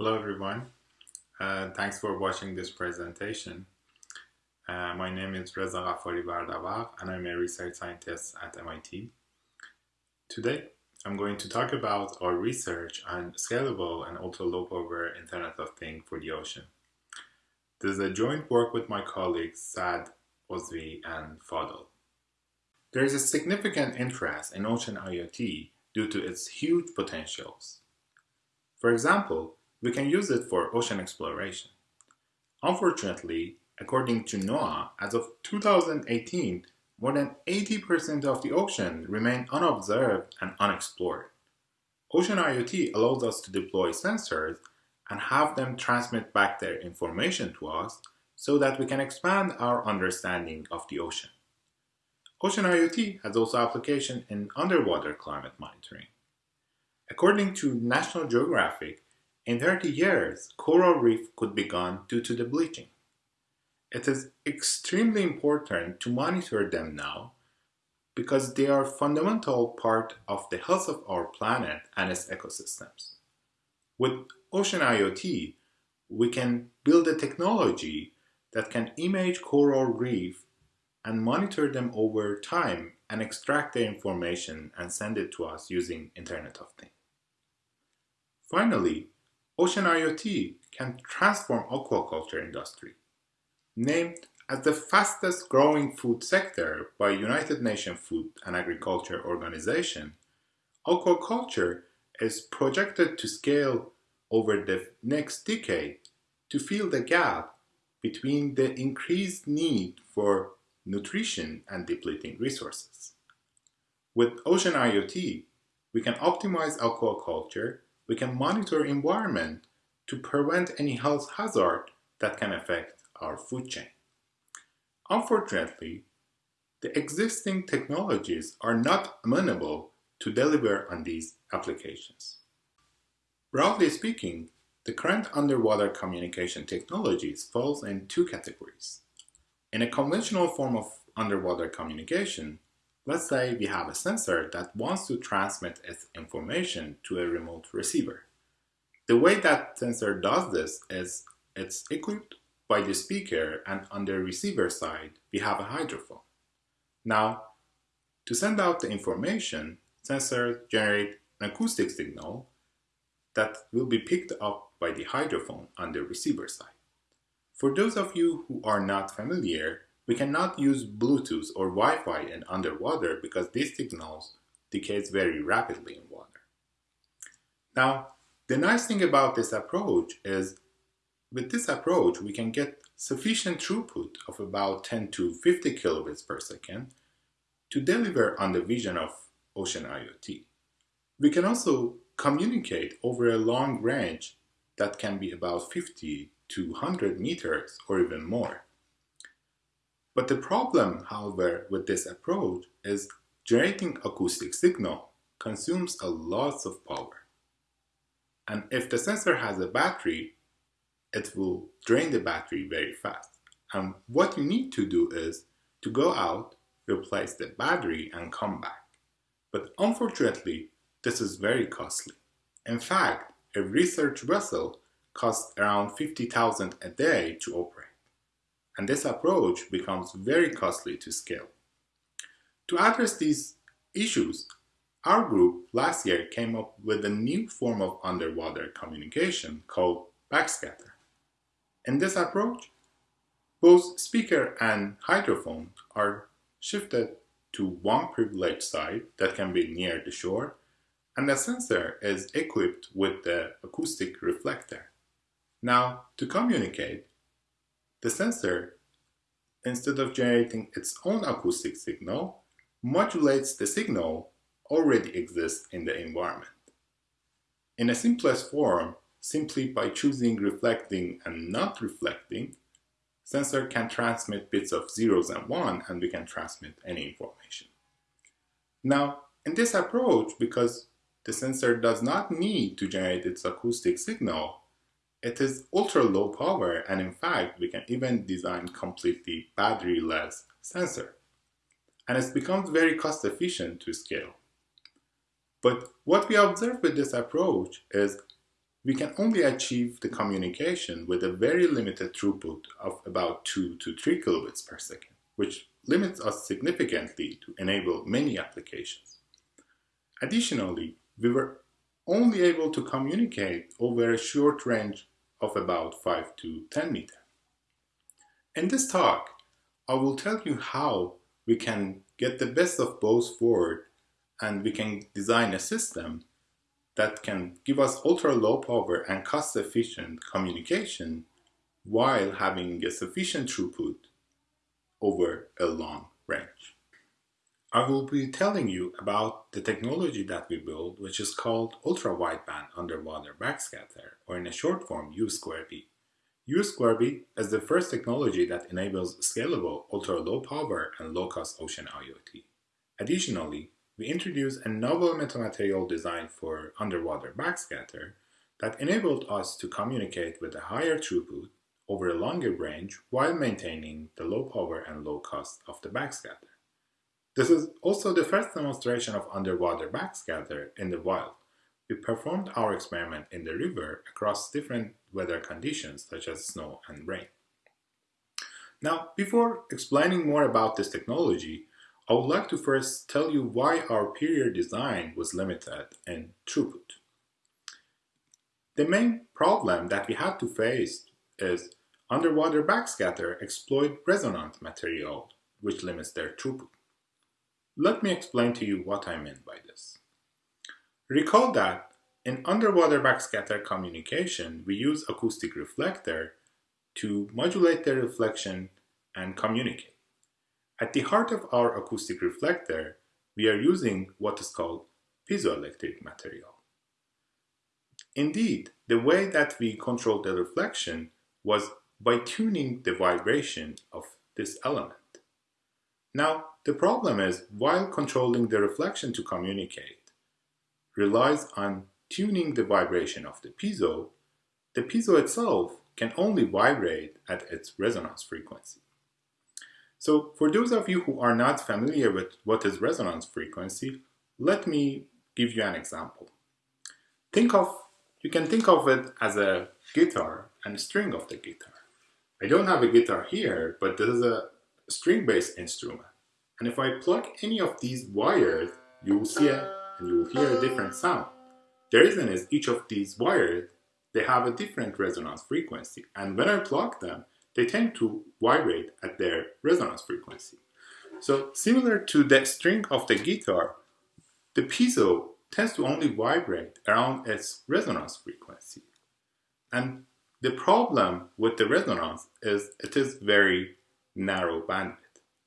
Hello everyone. Uh, thanks for watching this presentation. Uh, my name is Reza Ghaffarivardavagh and I'm a research scientist at MIT. Today I'm going to talk about our research on scalable and ultra-low power Internet of Things for the ocean. This is a joint work with my colleagues Saad, Osvy and Fadel. There is a significant interest in ocean IoT due to its huge potentials. For example, we can use it for ocean exploration. Unfortunately, according to NOAA, as of 2018, more than 80% of the ocean remain unobserved and unexplored. Ocean IoT allows us to deploy sensors and have them transmit back their information to us so that we can expand our understanding of the ocean. Ocean IoT has also application in underwater climate monitoring. According to National Geographic, in 30 years, coral reef could be gone due to the bleaching. It is extremely important to monitor them now because they are a fundamental part of the health of our planet and its ecosystems. With Ocean IoT, we can build a technology that can image coral reef and monitor them over time and extract the information and send it to us using Internet of Things. Finally, Ocean IoT can transform aquaculture industry. Named as the fastest growing food sector by United Nations Food and Agriculture Organization, aquaculture is projected to scale over the next decade to fill the gap between the increased need for nutrition and depleting resources. With Ocean IoT, we can optimize aquaculture we can monitor environment to prevent any health hazard that can affect our food chain. Unfortunately, the existing technologies are not amenable to deliver on these applications. Broadly speaking, the current underwater communication technologies falls in two categories. In a conventional form of underwater communication, Let's say we have a sensor that wants to transmit its information to a remote receiver. The way that sensor does this is it's equipped by the speaker and on the receiver side we have a hydrophone. Now, to send out the information, sensors generate an acoustic signal that will be picked up by the hydrophone on the receiver side. For those of you who are not familiar, we cannot use Bluetooth or Wi-Fi in underwater because these signals decays very rapidly in water. Now, the nice thing about this approach is with this approach, we can get sufficient throughput of about 10 to 50 kilobits per second to deliver on the vision of Ocean IoT. We can also communicate over a long range that can be about 50 to 100 meters or even more. But the problem, however, with this approach is generating acoustic signal consumes a lot of power. And if the sensor has a battery, it will drain the battery very fast. And what you need to do is to go out, replace the battery and come back. But unfortunately, this is very costly. In fact, a research vessel costs around 50,000 a day to operate and this approach becomes very costly to scale. To address these issues, our group last year came up with a new form of underwater communication called backscatter. In this approach, both speaker and hydrophone are shifted to one privileged side that can be near the shore, and the sensor is equipped with the acoustic reflector. Now, to communicate, the sensor, instead of generating its own acoustic signal, modulates the signal already exists in the environment. In a simplest form, simply by choosing reflecting and not reflecting, sensor can transmit bits of zeros and one and we can transmit any information. Now, in this approach, because the sensor does not need to generate its acoustic signal, it is ultra low power and in fact we can even design completely battery-less sensor. And it becomes very cost efficient to scale. But what we observe with this approach is we can only achieve the communication with a very limited throughput of about 2 to 3 kilobits per second, which limits us significantly to enable many applications. Additionally, we were only able to communicate over a short range of about 5 to 10 meters. In this talk, I will tell you how we can get the best of both worlds and we can design a system that can give us ultra low power and cost efficient communication while having a sufficient throughput over a long range. I will be telling you about the technology that we build, which is called Ultra Wideband Underwater Backscatter, or in a short form, U2B. U2B is the first technology that enables scalable, ultra-low power and low-cost ocean IoT. Additionally, we introduced a novel metamaterial design for underwater backscatter that enabled us to communicate with a higher throughput over a longer range while maintaining the low power and low cost of the backscatter. This is also the first demonstration of underwater backscatter in the wild. We performed our experiment in the river across different weather conditions such as snow and rain. Now, before explaining more about this technology, I would like to first tell you why our period design was limited in throughput. The main problem that we had to face is underwater backscatter exploit resonant material, which limits their throughput. Let me explain to you what I mean by this. Recall that in underwater backscatter communication, we use acoustic reflector to modulate the reflection and communicate. At the heart of our acoustic reflector, we are using what is called piezoelectric material. Indeed, the way that we control the reflection was by tuning the vibration of this element. Now, the problem is, while controlling the reflection to communicate relies on tuning the vibration of the piezo, the piezo itself can only vibrate at its resonance frequency. So for those of you who are not familiar with what is resonance frequency, let me give you an example. Think of, you can think of it as a guitar and a string of the guitar. I don't have a guitar here, but this is a string-based instrument. And if I plug any of these wires, you will see it and you will hear a different sound. The reason is each of these wires, they have a different resonance frequency. And when I plug them, they tend to vibrate at their resonance frequency. So similar to the string of the guitar, the piezo tends to only vibrate around its resonance frequency. And the problem with the resonance is it is very narrow bandwidth.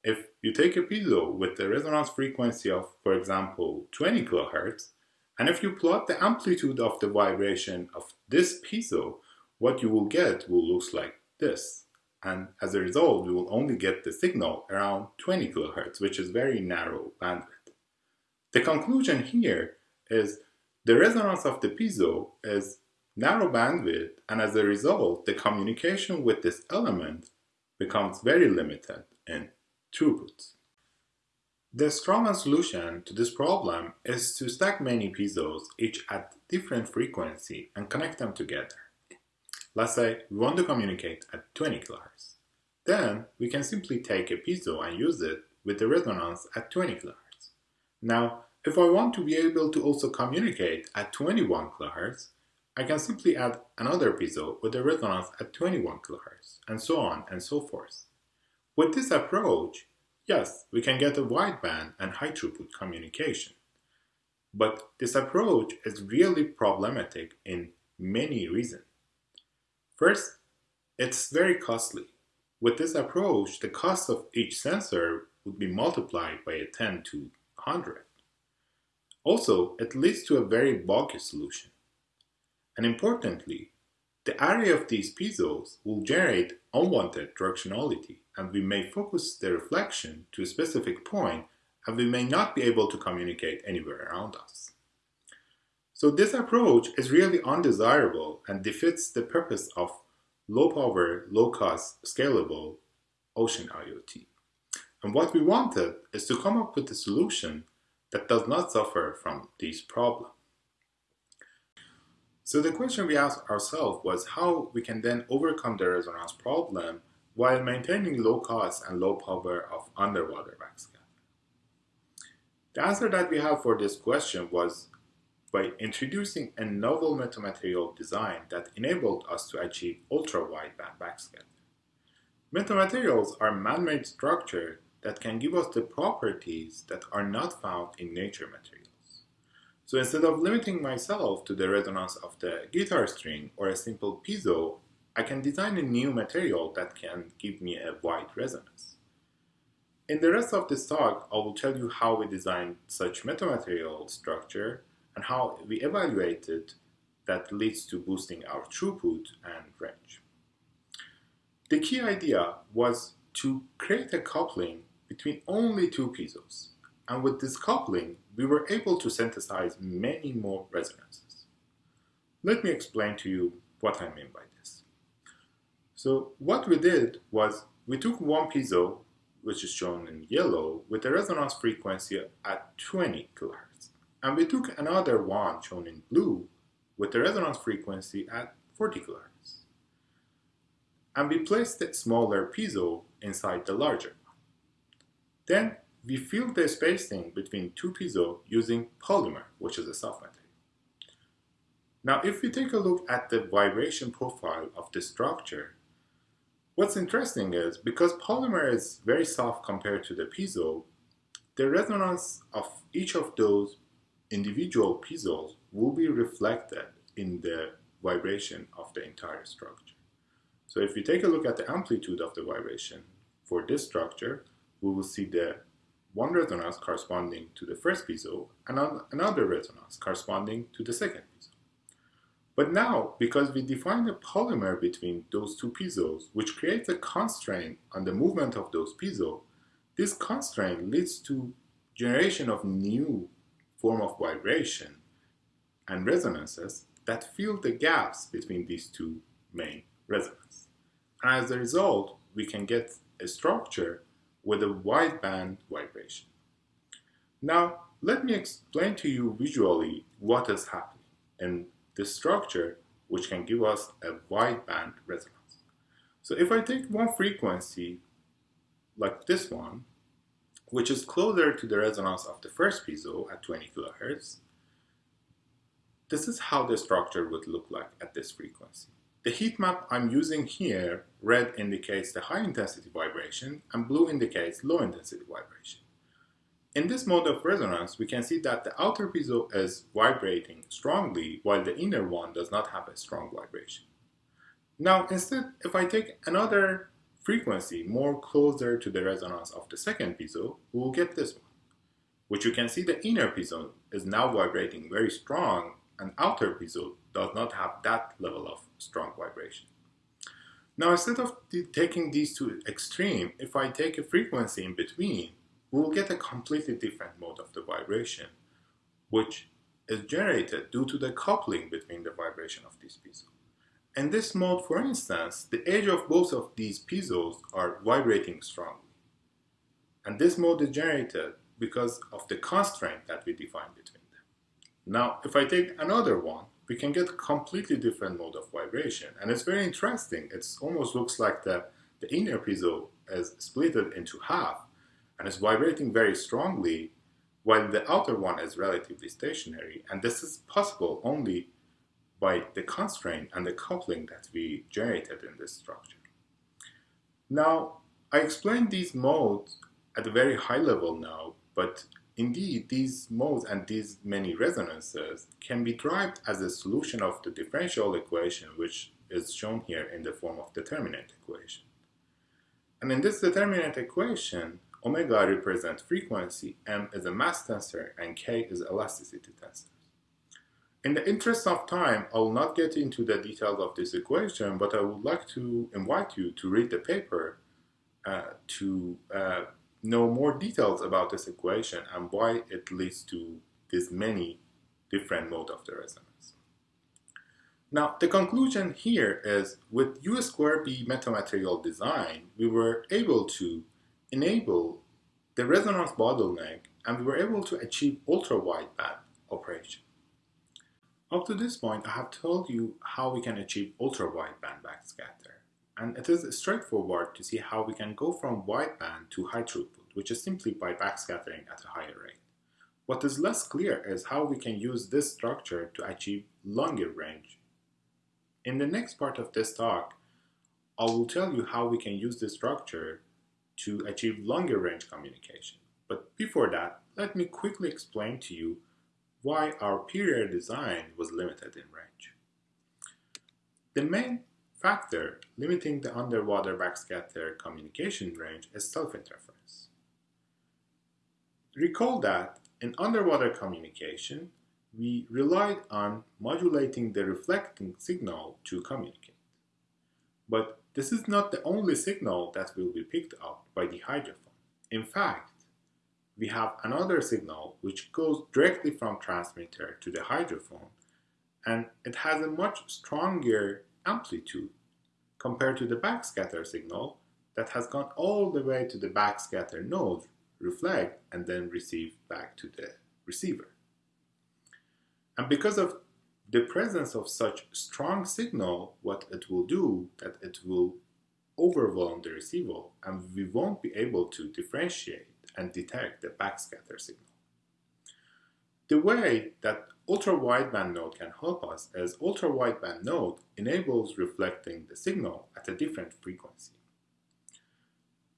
If you take a piezo with the resonance frequency of, for example, 20 kilohertz, and if you plot the amplitude of the vibration of this piezo, what you will get will look like this. And as a result, you will only get the signal around 20 kilohertz, which is very narrow bandwidth. The conclusion here is the resonance of the piezo is narrow bandwidth and as a result the communication with this element becomes very limited in throughput. The Strawman solution to this problem is to stack many piezos each at different frequency and connect them together. Let's say we want to communicate at 20 kHz. Then we can simply take a piezo and use it with the resonance at 20 kHz. Now, if I want to be able to also communicate at 21 kHz, I can simply add another piezo with a resonance at 21 kHz, and so on and so forth. With this approach, yes, we can get a wideband and high throughput communication. But this approach is really problematic in many reasons. First, it's very costly. With this approach, the cost of each sensor would be multiplied by a 10 to 100. Also, it leads to a very bulky solution. And importantly, the area of these piezos will generate unwanted directionality and we may focus the reflection to a specific point and we may not be able to communicate anywhere around us. So this approach is really undesirable and defeats the purpose of low power, low cost, scalable ocean IoT. And what we wanted is to come up with a solution that does not suffer from these problems. So the question we asked ourselves was how we can then overcome the resonance problem while maintaining low cost and low power of underwater backscatter. The answer that we have for this question was by introducing a novel metamaterial design that enabled us to achieve ultra-wideband backscatter. Metamaterials are man-made structures that can give us the properties that are not found in nature materials. So instead of limiting myself to the resonance of the guitar string or a simple piezo, I can design a new material that can give me a wide resonance. In the rest of this talk, I will tell you how we designed such metamaterial structure and how we evaluated that leads to boosting our throughput and range. The key idea was to create a coupling between only two piezos. And with this coupling, we were able to synthesize many more resonances. Let me explain to you what I mean by this. So what we did was we took one piezo, which is shown in yellow, with a resonance frequency at 20 kHz. And we took another one shown in blue with a resonance frequency at 40 kHz. And we placed the smaller piezo inside the larger one. Then we fill the spacing between two piezo using polymer, which is a soft material. Now, if we take a look at the vibration profile of the structure, what's interesting is because polymer is very soft compared to the piezo, the resonance of each of those individual piezos will be reflected in the vibration of the entire structure. So if we take a look at the amplitude of the vibration for this structure, we will see the one resonance corresponding to the first piezo and another resonance corresponding to the second piezo. But now, because we define a polymer between those two piezos, which creates a constraint on the movement of those piezo, this constraint leads to generation of new form of vibration and resonances that fill the gaps between these two main resonances. And as a result, we can get a structure with a wideband vibration. Now, let me explain to you visually what is happening in this structure which can give us a wideband resonance. So if I take one frequency like this one, which is closer to the resonance of the first piezo at 20 kilohertz, this is how the structure would look like at this frequency. The heat map I'm using here, red indicates the high intensity vibration and blue indicates low intensity vibration. In this mode of resonance, we can see that the outer piezo is vibrating strongly while the inner one does not have a strong vibration. Now instead, if I take another frequency more closer to the resonance of the second piezo, we will get this one, which you can see the inner piezo is now vibrating very strong and outer piezo does not have that level of strong vibration. Now instead of taking these two extreme, if I take a frequency in between, we will get a completely different mode of the vibration, which is generated due to the coupling between the vibration of these piezos. In this mode, for instance, the edge of both of these piezos are vibrating strongly. And this mode is generated because of the constraint that we define between them. Now, if I take another one, we can get completely different mode of vibration. And it's very interesting. It almost looks like the, the inner piezo is split into half and is vibrating very strongly while the outer one is relatively stationary. And this is possible only by the constraint and the coupling that we generated in this structure. Now, I explained these modes at a very high level now, but Indeed, these modes and these many resonances can be derived as a solution of the differential equation which is shown here in the form of determinant equation. And in this determinant equation, omega represents frequency, m is a mass tensor, and k is elasticity tensor. In the interest of time, I will not get into the details of this equation, but I would like to invite you to read the paper uh, to uh, know more details about this equation and why it leads to these many different mode of the resonance. Now, the conclusion here is with U square B metamaterial design, we were able to enable the resonance bottleneck and we were able to achieve ultra-wideband operation. Up to this point, I have told you how we can achieve ultra-wideband backscatter. And it is straightforward to see how we can go from wideband to high throughput, which is simply by backscattering at a higher rate. What is less clear is how we can use this structure to achieve longer range. In the next part of this talk, I will tell you how we can use this structure to achieve longer range communication. But before that, let me quickly explain to you why our PRIR design was limited in range. The main factor limiting the underwater backscatter communication range is self-interference. Recall that in underwater communication, we relied on modulating the reflecting signal to communicate. But this is not the only signal that will be picked up by the hydrophone. In fact, we have another signal which goes directly from transmitter to the hydrophone and it has a much stronger amplitude compared to the backscatter signal that has gone all the way to the backscatter node, reflect, and then receive back to the receiver. And because of the presence of such strong signal, what it will do, that it will overwhelm the receiver and we won't be able to differentiate and detect the backscatter signal. The way that ultra-wideband node can help us as ultra-wideband node enables reflecting the signal at a different frequency.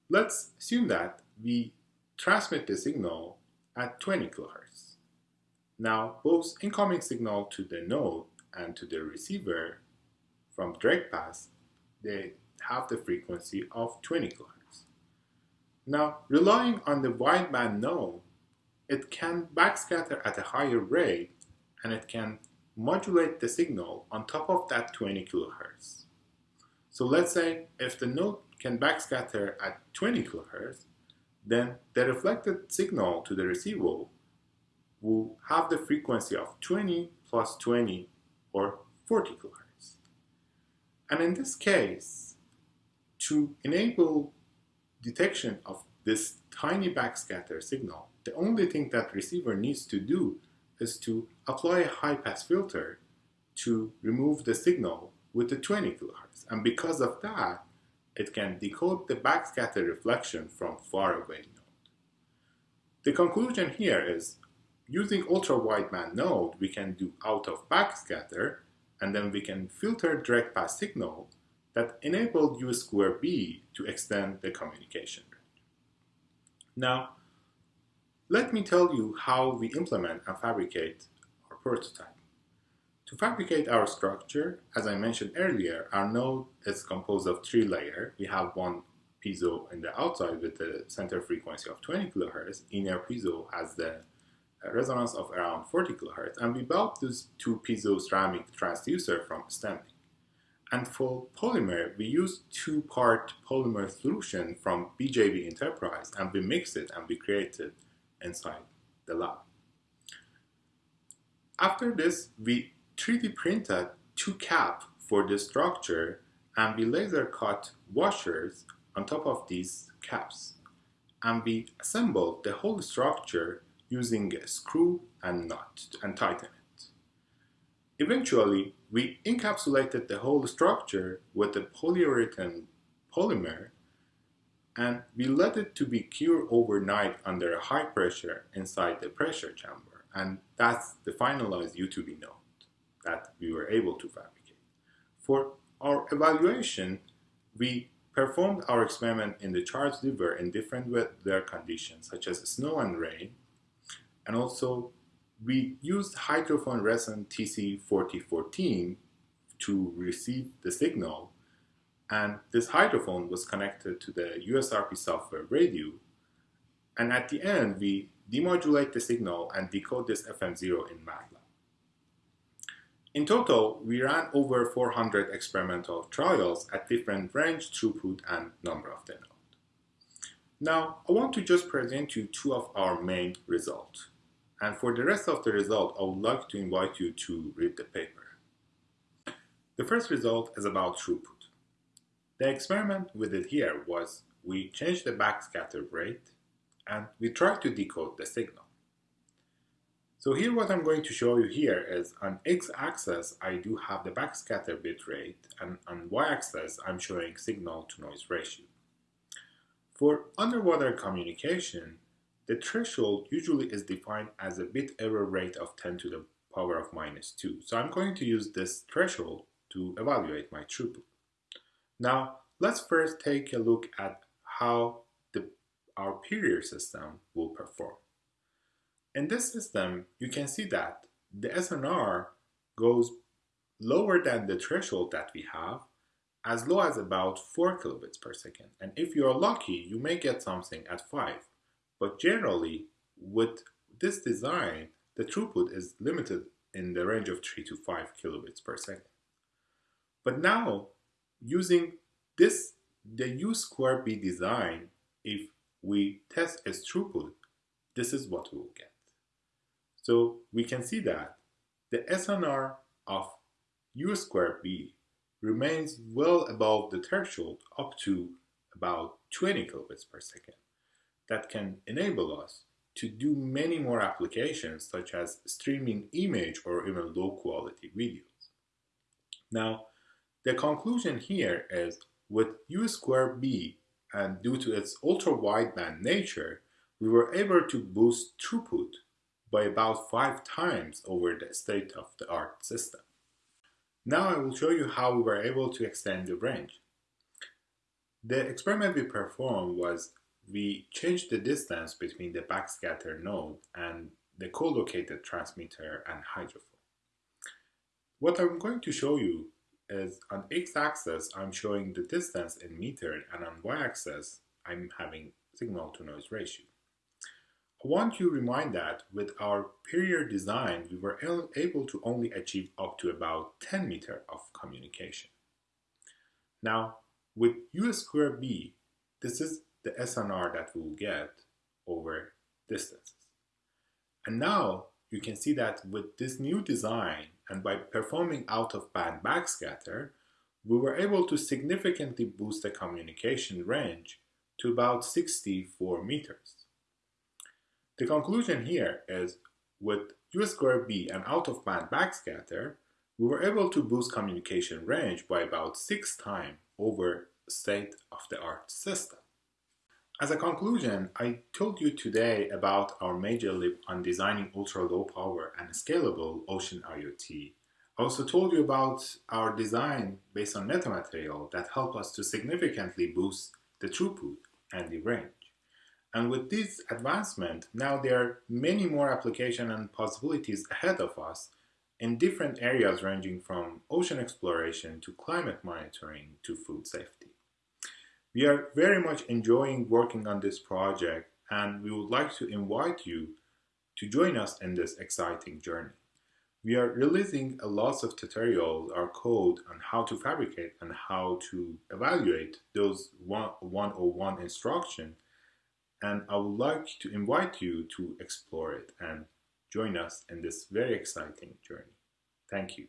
Let's assume that we transmit the signal at 20 kHz. Now, both incoming signal to the node and to the receiver from direct pass, they have the frequency of 20 kHz. Now, relying on the wideband node, it can backscatter at a higher rate and it can modulate the signal on top of that 20 kilohertz. So let's say if the node can backscatter at 20 kilohertz, then the reflected signal to the receiver will have the frequency of 20 plus 20 or 40 kilohertz. And in this case, to enable detection of this tiny backscatter signal, the only thing that receiver needs to do is to apply a high-pass filter to remove the signal with the 20 kHz. And because of that, it can decode the backscatter reflection from far away node. The conclusion here is using ultra-wideband node, we can do out of backscatter, and then we can filter direct pass signal that enabled U square B to extend the communication range. Now, let me tell you how we implement and fabricate our prototype. To fabricate our structure, as I mentioned earlier, our node is composed of three layers. We have one piezo in the outside with the center frequency of 20 kHz. Inner piezo has the uh, resonance of around 40 kHz. And we built these two piezo ceramic transducer from Steminc. And for polymer, we use two-part polymer solution from BJB Enterprise and we mix it and we create it inside the lab. After this, we 3D printed two caps for the structure and we laser cut washers on top of these caps. And we assembled the whole structure using a screw and nut and tighten it. Eventually, we encapsulated the whole structure with a polyurethane polymer and we let it to be cured overnight under a high pressure inside the pressure chamber and that's the finalized U2B node that we were able to fabricate. For our evaluation, we performed our experiment in the Charles River in different weather conditions such as snow and rain and also we used hydrophone Reson TC4014 to receive the signal and this hydrophone was connected to the USRP software radio and at the end we demodulate the signal and decode this FM0 in MATLAB. In total, we ran over 400 experimental trials at different range, throughput, and number of the. Now, I want to just present you two of our main results. And for the rest of the result, I would like to invite you to read the paper. The first result is about throughput. The experiment we did here was we changed the backscatter rate and we tried to decode the signal. So here what I'm going to show you here is on x-axis I do have the backscatter bit rate and on y-axis I'm showing signal to noise ratio. For underwater communication, the threshold usually is defined as a bit error rate of 10 to the power of minus 2. So I'm going to use this threshold to evaluate my throughput. Now, let's first take a look at how the, our Perrier system will perform. In this system, you can see that the SNR goes lower than the threshold that we have, as low as about 4 kilobits per second. And if you're lucky, you may get something at 5. But generally, with this design, the throughput is limited in the range of 3 to 5 kilobits per second. But now, using this, the U square B design, if we test its throughput, this is what we will get. So we can see that the SNR of U square B remains well above the threshold up to about 20 kilobits per second. That can enable us to do many more applications such as streaming image or even low quality videos. Now, the conclusion here is with U square B and due to its ultra wideband nature, we were able to boost throughput by about five times over the state-of-the-art system. Now I will show you how we were able to extend the range. The experiment we performed was we changed the distance between the backscatter node and the co-located transmitter and hydrophone. What I'm going to show you is on x-axis I'm showing the distance in meter and on y-axis I'm having signal to noise ratio. I want to remind that with our Perrier design we were able to only achieve up to about 10 meter of communication. Now with U square B this is the SNR that we'll get over distances. And now you can see that with this new design and by performing out-of-band backscatter, we were able to significantly boost the communication range to about 64 meters. The conclusion here is with U square B and out-of-band backscatter, we were able to boost communication range by about six times over state-of-the-art system. As a conclusion, I told you today about our major leap on designing ultra-low power and scalable ocean IoT. I also told you about our design based on metamaterial that help us to significantly boost the throughput and the range. And with this advancement, now there are many more applications and possibilities ahead of us in different areas ranging from ocean exploration to climate monitoring to food safety. We are very much enjoying working on this project and we would like to invite you to join us in this exciting journey. We are releasing a lot of tutorials, our code on how to fabricate and how to evaluate those 101 instruction and I would like to invite you to explore it and join us in this very exciting journey. Thank you.